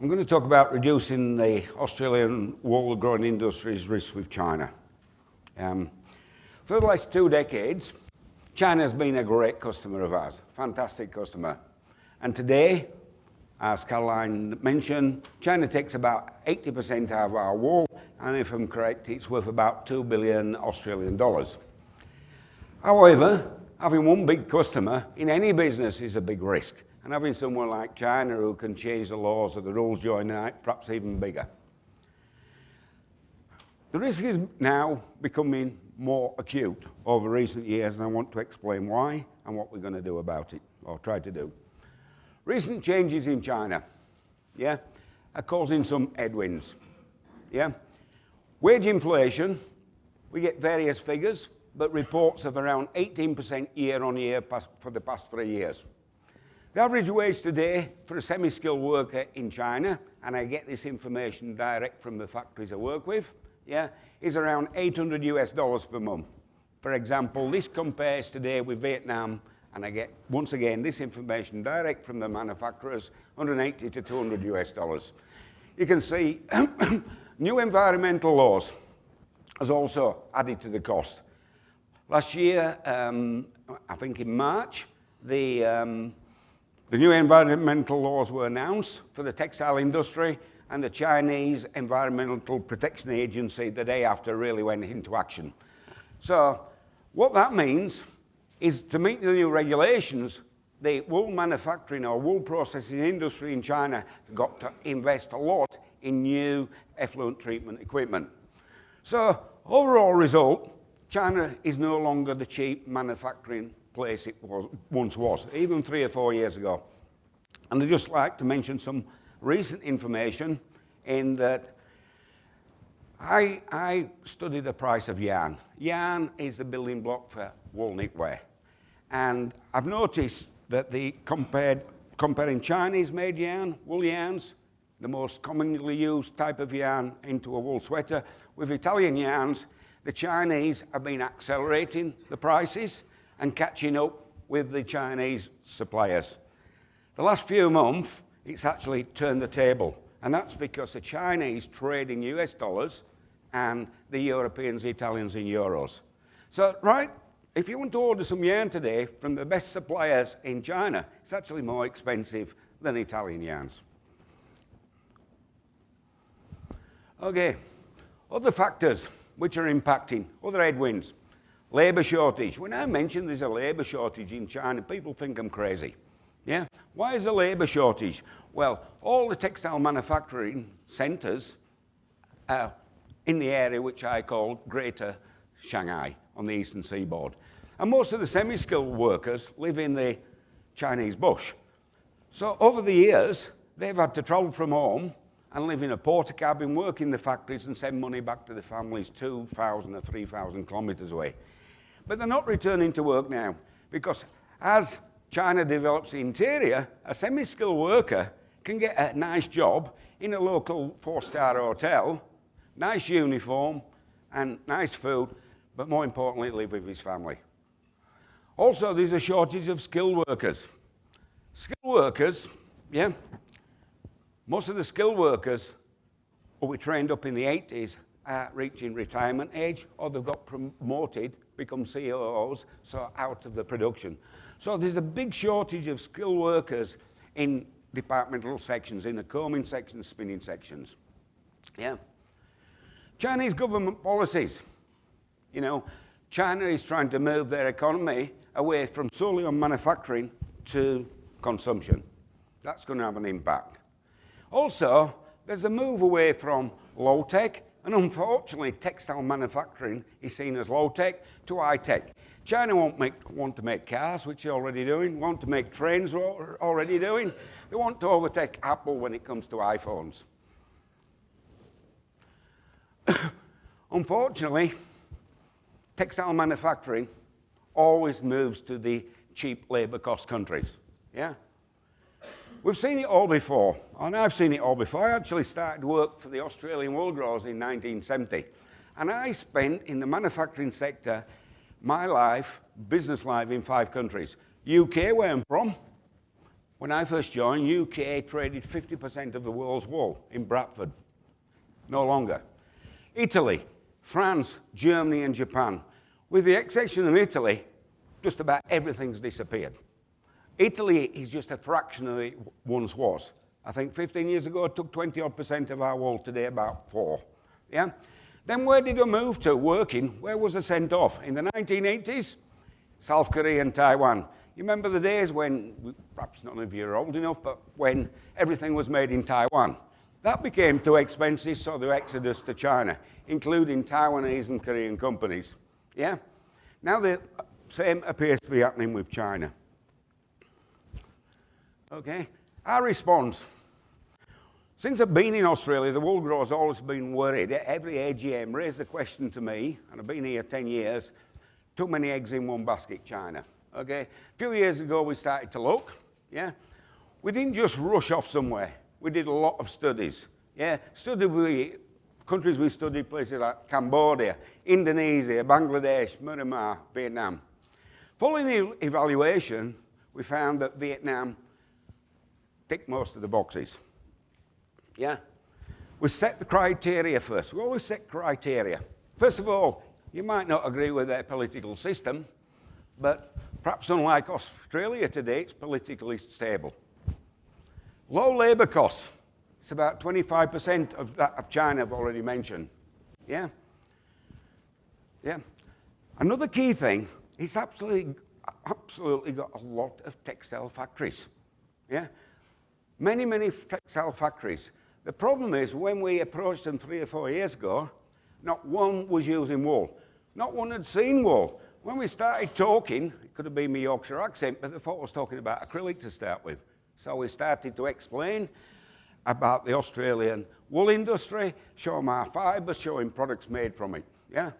I'm going to talk about reducing the Australian wool growing industry's risk with China. Um, for the last two decades, China has been a great customer of ours, fantastic customer. And today, as Caroline mentioned, China takes about 80% of our wool, and if I'm correct, it's worth about 2 billion Australian dollars. However, having one big customer in any business is a big risk. And having someone like China who can change the laws or the rules during the night, perhaps even bigger. The risk is now becoming more acute over recent years, and I want to explain why and what we're going to do about it, or try to do. Recent changes in China, yeah, are causing some headwinds, yeah. Wage inflation, we get various figures, but reports of around 18% year on year for the past three years. The average wage today for a semi-skilled worker in China, and I get this information direct from the factories I work with, yeah, is around 800 US dollars per month. For example, this compares today with Vietnam, and I get, once again, this information direct from the manufacturers, 180 to 200 US dollars. You can see new environmental laws has also added to the cost. Last year, um, I think in March, the um, the new environmental laws were announced for the textile industry and the Chinese Environmental Protection Agency the day after really went into action. So what that means is to meet the new regulations, the wool manufacturing or wool processing industry in China got to invest a lot in new effluent treatment equipment. So overall result, China is no longer the cheap manufacturing place it was, once was, even three or four years ago. And I'd just like to mention some recent information in that I, I study the price of yarn. Yarn is the building block for wool knitwear. And I've noticed that the compared, comparing Chinese-made yarn, wool yarns, the most commonly used type of yarn into a wool sweater, with Italian yarns, the Chinese have been accelerating the prices and catching up with the Chinese suppliers. The last few months, it's actually turned the table. And that's because the Chinese trade in US dollars and the Europeans, the Italians in euros. So, right, if you want to order some yarn today from the best suppliers in China, it's actually more expensive than Italian yarns. Okay, other factors which are impacting, other headwinds. Labour shortage. When I mention there's a labour shortage in China, people think I'm crazy. Yeah? Why is there a labour shortage? Well, all the textile manufacturing centres are in the area which I call Greater Shanghai on the eastern seaboard. And most of the semi-skilled workers live in the Chinese bush. So over the years, they've had to travel from home and live in a Portakabin, work in the factories and send money back to the families 2,000 or 3,000 kilometres away. But they're not returning to work now because as China develops the interior, a semi-skilled worker can get a nice job in a local four-star hotel, nice uniform and nice food, but more importantly, live with his family. Also, there's a shortage of skilled workers. Skilled workers, yeah, most of the skilled workers who we trained up in the 80s are reaching retirement age or they've got promoted become COOs, so out of the production. So there's a big shortage of skilled workers in departmental sections, in the combing sections, spinning sections. Yeah. Chinese government policies. You know, China is trying to move their economy away from solely on manufacturing to consumption. That's going to have an impact. Also, there's a move away from low-tech and unfortunately, textile manufacturing is seen as low-tech to high-tech. China won't make, want to make cars, which they're already doing, want to make trains, already doing. They want to overtake Apple when it comes to iPhones. Unfortunately, textile manufacturing always moves to the cheap labor cost countries. Yeah? We've seen it all before, and I've seen it all before. I actually started work for the Australian wool growers in 1970, and I spent in the manufacturing sector my life, business life, in five countries. UK, where I'm from, when I first joined, UK traded 50% of the world's wool in Bradford. No longer. Italy, France, Germany and Japan. With the exception of Italy, just about everything's disappeared. Italy is just a fraction of it once was. I think 15 years ago it took 20 odd percent of our wool, today about four. Yeah? Then where did we move to working? Where was it sent off? In the 1980s, South Korea and Taiwan. You remember the days when, perhaps none of you are old enough, but when everything was made in Taiwan. That became too expensive, so the exodus to China, including Taiwanese and Korean companies. Yeah? Now the same appears to be happening with China. Okay? Our response. Since I've been in Australia, the wool growers always been worried. Every AGM raised the question to me, and I've been here 10 years, too many eggs in one basket, China. Okay? A few years ago, we started to look, yeah? We didn't just rush off somewhere. We did a lot of studies, yeah? Studied we, countries we studied, places like Cambodia, Indonesia, Bangladesh, Myanmar, Vietnam. Following the evaluation, we found that Vietnam ticked most of the boxes. Yeah? We set the criteria first. We always set criteria. First of all, you might not agree with their political system, but perhaps unlike Australia today, it's politically stable. Low labour costs. It's about 25% of that of China I've already mentioned. Yeah? Yeah. Another key thing, it's absolutely, absolutely got a lot of textile factories. Yeah? Many, many textile factories. The problem is when we approached them three or four years ago, not one was using wool. Not one had seen wool. When we started talking, it could have been my Yorkshire accent, but the thought was talking about acrylic to start with. So we started to explain about the Australian wool industry, show them our fibres, showing products made from it. Yeah?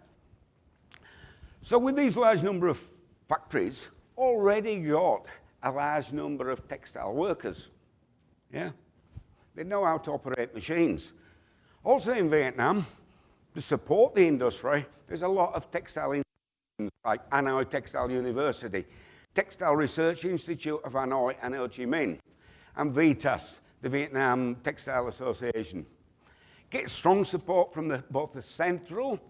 So with these large number of factories, already got a large number of textile workers. Yeah? They know how to operate machines. Also in Vietnam, to support the industry, there's a lot of textile institutions like Hanoi Textile University, Textile Research Institute of Hanoi and Ho Chi Minh, and VITAS, the Vietnam Textile Association. Get strong support from the, both the central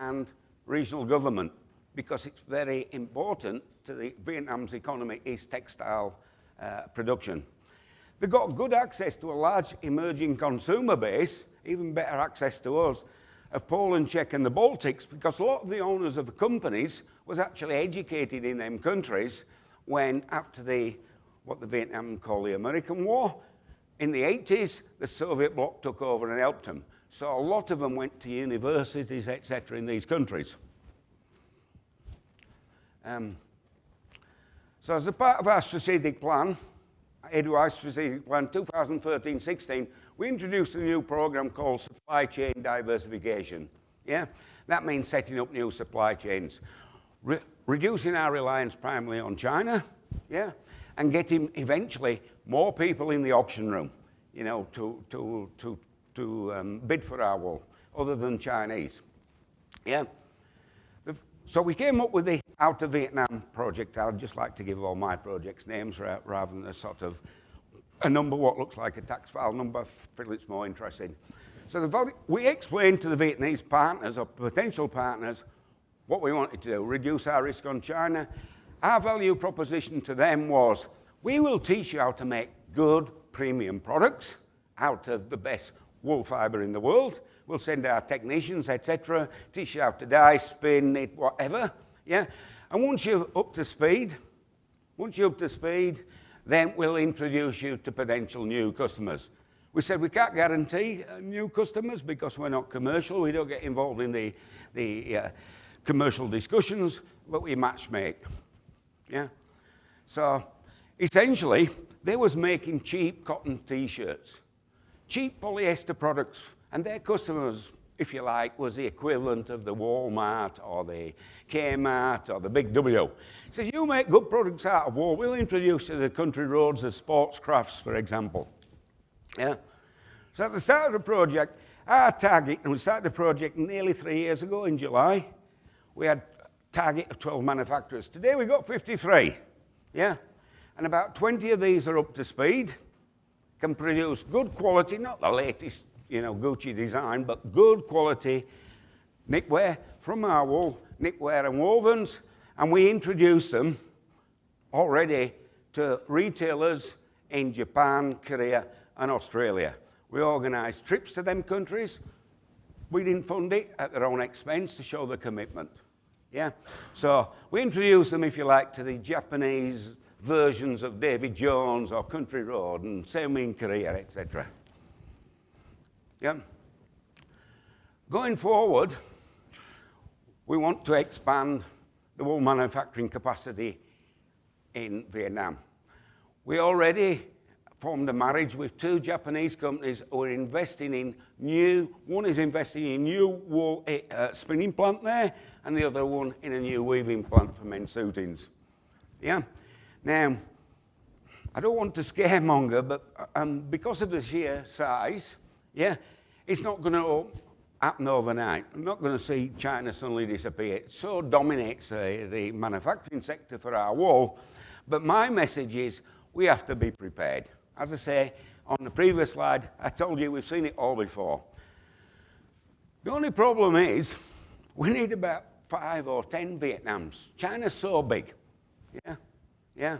and regional government because it's very important to the Vietnam's economy is textile uh, production. They've got good access to a large emerging consumer base, even better access to us, of Poland, Czech and the Baltics, because a lot of the owners of the companies was actually educated in them countries when after the, what the Vietnam call the American War, in the 80s, the Soviet bloc took over and helped them. So a lot of them went to universities, etc., in these countries. Um, so as a part of our strategic plan, Plan 2013-16, we introduced a new program called Supply Chain Diversification. Yeah? That means setting up new supply chains, Re reducing our reliance primarily on China, yeah? and getting eventually more people in the auction room, you know, to, to, to, to um, bid for our wool, other than Chinese. Yeah? So we came up with the Out of Vietnam project. I'd just like to give all my projects names rather than a sort of a number what looks like a tax file number. I feel it's more interesting. So the, we explained to the Vietnamese partners or potential partners what we wanted to do, reduce our risk on China. Our value proposition to them was, we will teach you how to make good premium products out of the best wool fiber in the world. We'll send our technicians, etc., teach you how to dye, spin, knit, whatever. Yeah? And once you're up to speed, once you're up to speed, then we'll introduce you to potential new customers. We said we can't guarantee uh, new customers because we're not commercial. We don't get involved in the, the uh, commercial discussions, but we match make. Yeah? So essentially, they was making cheap cotton T-shirts cheap polyester products, and their customers, if you like, was the equivalent of the Walmart or the Kmart or the Big W. He says, you make good products out of wool, we'll introduce you to the country roads as Sportscrafts, for example. Yeah. So at the start of the project, our target, and we started the project nearly three years ago in July, we had a target of 12 manufacturers. Today we've got 53. Yeah. And about 20 of these are up to speed, can produce good quality, not the latest, you know, Gucci design, but good quality knitwear from our wool, knitwear and wovens, and we introduce them already to retailers in Japan, Korea, and Australia. We organised trips to them countries. We didn't fund it at their own expense to show the commitment. Yeah? So we introduced them, if you like, to the Japanese versions of David Jones or Country Road and same in Korea, etc. Yeah? Going forward, we want to expand the wool manufacturing capacity in Vietnam. We already formed a marriage with two Japanese companies who are investing in new, one is investing in new wool uh, spinning plant there, and the other one in a new weaving plant for men's suitings. Yeah? Now, I don't want to scaremonger, but um, because of the sheer size, yeah, it's not going to happen overnight. I'm not going to see China suddenly disappear. It so dominates uh, the manufacturing sector for our wool. But my message is we have to be prepared. As I say, on the previous slide, I told you we've seen it all before. The only problem is we need about five or ten Vietnams. China's so big. Yeah, yeah.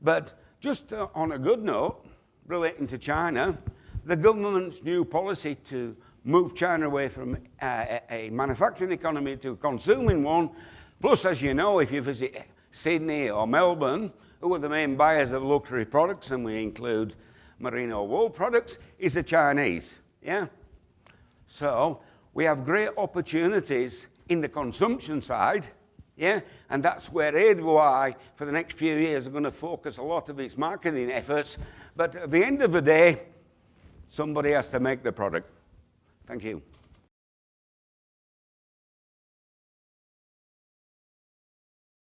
But just uh, on a good note, relating to China, the government's new policy to move China away from uh, a manufacturing economy to a consuming one, plus, as you know, if you visit Sydney or Melbourne, who are the main buyers of luxury products, and we include merino wool products, is the Chinese. Yeah? So we have great opportunities in the consumption side, yeah? And that's where AWI, for the next few years, are going to focus a lot of its marketing efforts. But at the end of the day, somebody has to make the product. Thank you.